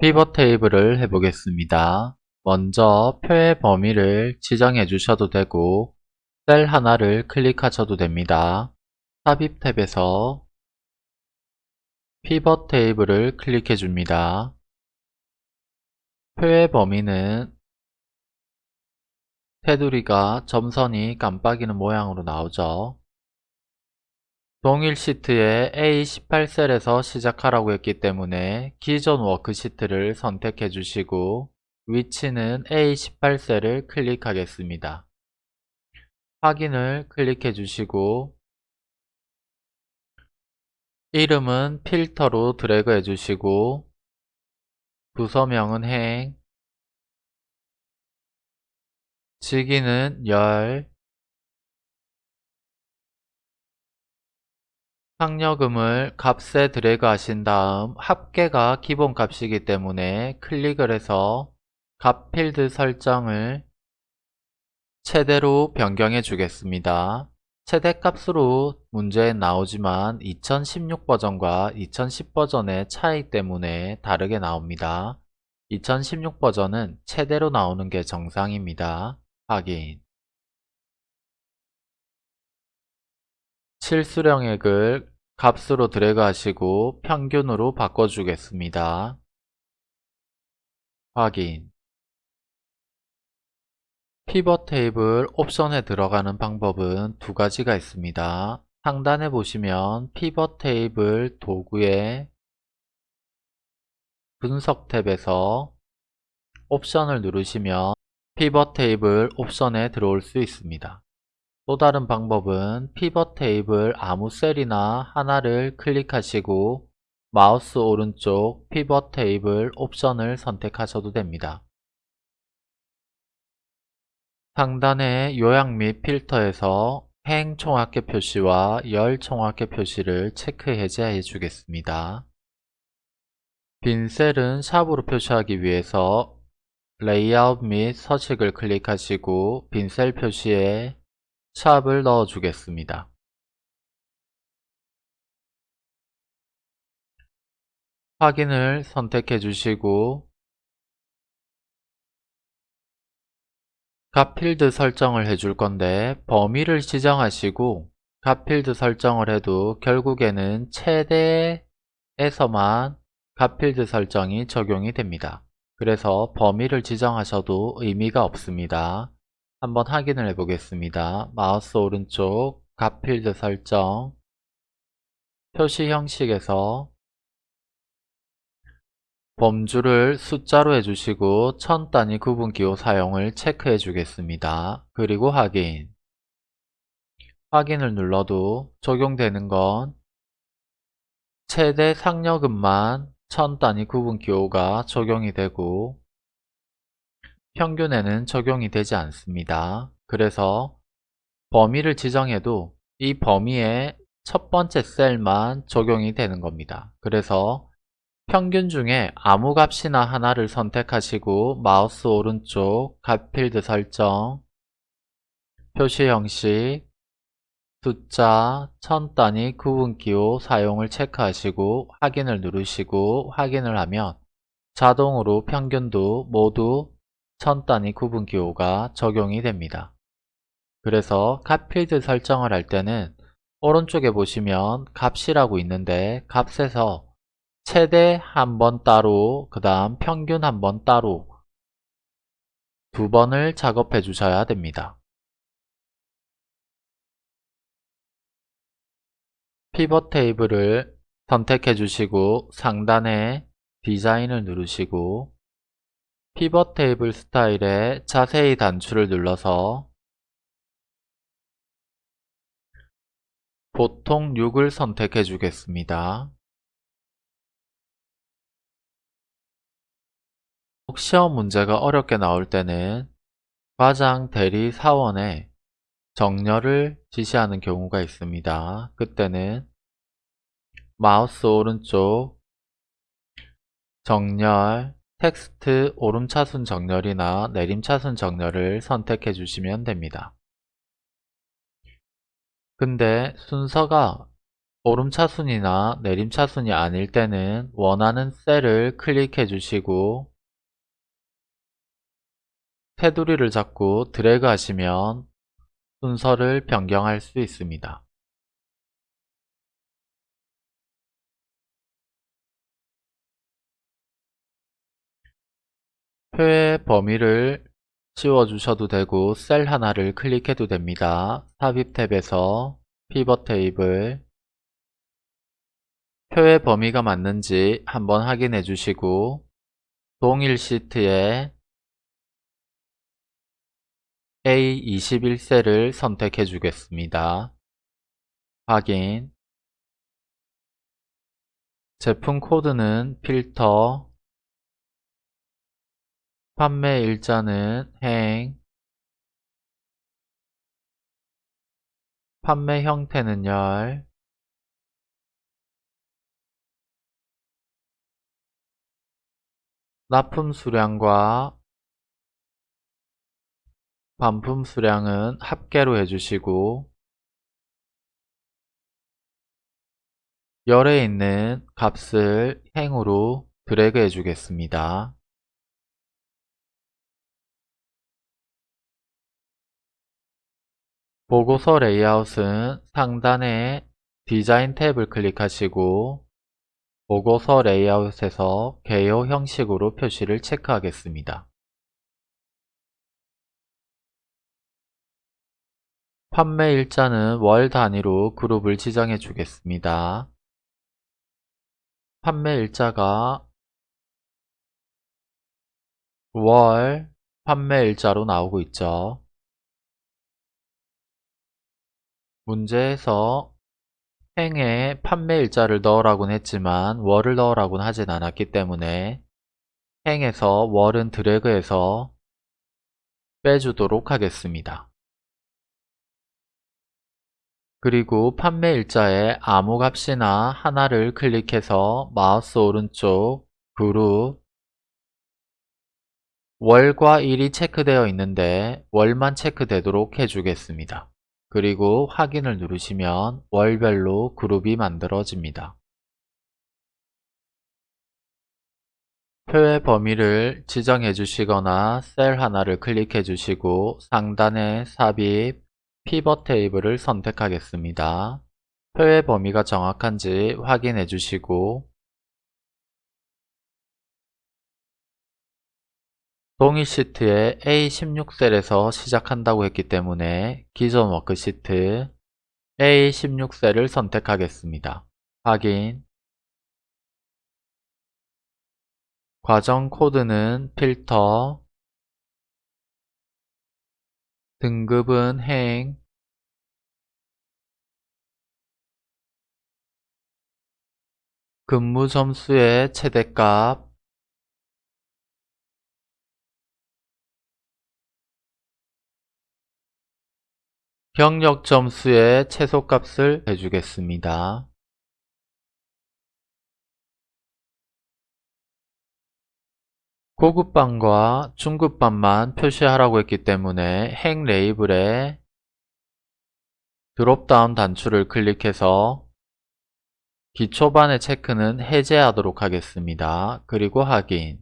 피벗 테이블을 해보겠습니다. 먼저 표의 범위를 지정해 주셔도 되고 셀 하나를 클릭하셔도 됩니다. 삽입 탭에서 피벗 테이블을 클릭해 줍니다. 표의 범위는 테두리가 점선이 깜빡이는 모양으로 나오죠. 동일 시트에 A18셀에서 시작하라고 했기 때문에 기존 워크시트를 선택해 주시고 위치는 A18셀을 클릭하겠습니다. 확인을 클릭해 주시고 이름은 필터로 드래그 해 주시고 부서명은 행 직위는 열 상여금을 값에 드래그 하신 다음 합계가 기본 값이기 때문에 클릭을 해서 값 필드 설정을 최대로 변경해 주겠습니다. 최대값으로 문제에 나오지만 2016 버전과 2010 버전의 차이 때문에 다르게 나옵니다. 2016 버전은 최대로 나오는 게 정상입니다. 확인 실수령액을 값으로 드래그 하시고 평균으로 바꿔주겠습니다. 확인 피벗 테이블 옵션에 들어가는 방법은 두 가지가 있습니다. 상단에 보시면 피벗 테이블 도구의 분석 탭에서 옵션을 누르시면 피벗 테이블 옵션에 들어올 수 있습니다. 또 다른 방법은 피벗 테이블 아무 셀이나 하나를 클릭하시고 마우스 오른쪽 피벗 테이블 옵션을 선택하셔도 됩니다. 상단의 요약 및 필터에서 행 총합계 표시와 열 총합계 표시를 체크 해제해 주겠습니다. 빈 셀은 샵으로 표시하기 위해서 레이아웃 및 서식을 클릭하시고 빈 셀 표시에 샵을 넣어 주겠습니다. 확인을 선택해 주시고 값 필드 설정을 해줄 건데 범위를 지정하시고 값 필드 설정을 해도 결국에는 최대에서만 값 필드 설정이 적용이 됩니다. 그래서 범위를 지정하셔도 의미가 없습니다. 한번 확인을 해 보겠습니다. 마우스 오른쪽 값필드 설정 표시 형식에서 범주를 숫자로 해주시고 천 단위 구분기호 사용을 체크해 주겠습니다. 그리고 확인 확인을 눌러도 적용되는 건 최대 상여금만 천 단위 구분기호가 적용이 되고 평균에는 적용이 되지 않습니다. 그래서 범위를 지정해도 이 범위의 첫 번째 셀만 적용이 되는 겁니다. 그래서 평균 중에 아무 값이나 하나를 선택하시고 마우스 오른쪽 값필드 설정 표시 형식 숫자, 천 단위 구분기호 사용을 체크하시고 확인을 누르시고 확인을 하면 자동으로 평균도 모두 천 단위 구분기호가 적용이 됩니다. 그래서 값필드 설정을 할 때는 오른쪽에 보시면 값이라고 있는데 값에서 최대 한 번 따로 그 다음 평균 한 번 따로 두 번을 작업해 주셔야 됩니다. 피벗 테이블을 선택해 주시고 상단에 디자인을 누르시고 피벗 테이블 스타일에 자세히 단추를 눌러서 보통 6을 선택해 주겠습니다. 시험 문제가 어렵게 나올 때는 과장 대리 사원에 정렬을 지시하는 경우가 있습니다. 그때는 마우스 오른쪽 정렬, 텍스트 오름차순 정렬이나 내림차순 정렬을 선택해 주시면 됩니다. 근데 순서가 오름차순이나 내림차순이 아닐 때는 원하는 셀을 클릭해 주시고 테두리를 잡고 드래그 하시면 순서를 변경할 수 있습니다. 표의 범위를 지워주셔도 되고 셀 하나를 클릭해도 됩니다. 삽입 탭에서 피벗 테이블 표의 범위가 맞는지 한번 확인해 주시고 동일 시트에 A21셀을 선택해 주겠습니다. 확인 제품 코드는 필터 판매 일자는 행 판매 형태는 열 납품 수량과 반품 수량은 합계로 해주시고 열에 있는 값을 행으로 드래그 해주겠습니다. 보고서 레이아웃은 상단에 디자인 탭을 클릭하시고 보고서 레이아웃에서 개요 형식으로 표시를 체크하겠습니다. 판매 일자는 월 단위로 그룹을 지정해 주겠습니다. 판매 일자가 월 판매 일자로 나오고 있죠. 문제에서 행에 판매 일자를 넣으라고는 했지만 월을 넣으라고는 하진 않았기 때문에 행에서 월은 드래그해서 빼주도록 하겠습니다. 그리고 판매 일자에 아무 값이나 하나를 클릭해서 마우스 오른쪽 그룹 월과 일이 체크되어 있는데 월만 체크되도록 해주겠습니다. 그리고 확인을 누르시면 월별로 그룹이 만들어집니다. 표의 범위를 지정해 주시거나 셀 하나를 클릭해 주시고 상단에 삽입, 피벗 테이블을 선택하겠습니다. 표의 범위가 정확한지 확인해 주시고 동일 시트에 A16셀에서 시작한다고 했기 때문에 기존 워크시트 A16셀을 선택하겠습니다. 확인 과정 코드는 필터 등급은 행 근무 점수의 최대값 경력 점수의 최소값을 해주겠습니다. 고급반과 중급반만 표시하라고 했기 때문에 행 레이블에 드롭다운 단추를 클릭해서 기초반의 체크는 해제하도록 하겠습니다. 그리고 확인